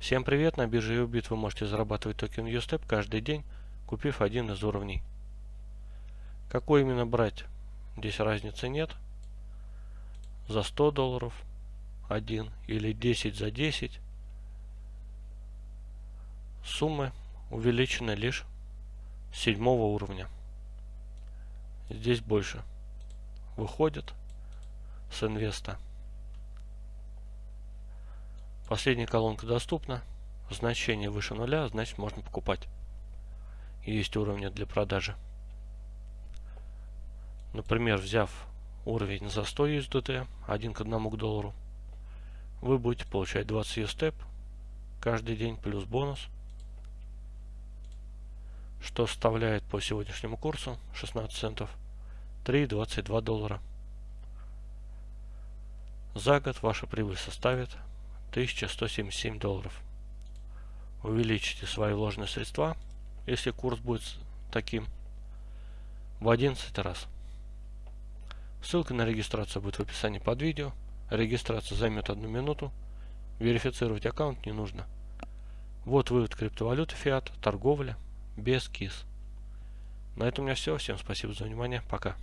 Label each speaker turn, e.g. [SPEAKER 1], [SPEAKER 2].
[SPEAKER 1] Всем привет! На бирже Ubit вы можете зарабатывать токен USTEP каждый день, купив один из уровней. Какой именно брать? Здесь разницы нет. За 100 долларов один или 10 за 10. Суммы увеличены лишь седьмого уровня. Здесь больше выходит с инвеста. Последняя колонка доступна. Значение выше нуля, значит можно покупать. есть уровни для продажи. Например, взяв уровень за 100 USDT, 1 к 1 к доллару, вы будете получать 20 USTEP каждый день плюс бонус, что составляет по сегодняшнему курсу 16 центов 3,22 доллара. За год ваша прибыль составит 1177 долларов. Увеличите свои вложенные средства, если курс будет таким, в 11 раз. Ссылка на регистрацию будет в описании под видео. Регистрация займет одну минуту. Верифицировать аккаунт не нужно. Вот вывод криптовалюты фиат, торговля без КИС. На этом у меня все. Всем спасибо за внимание. Пока.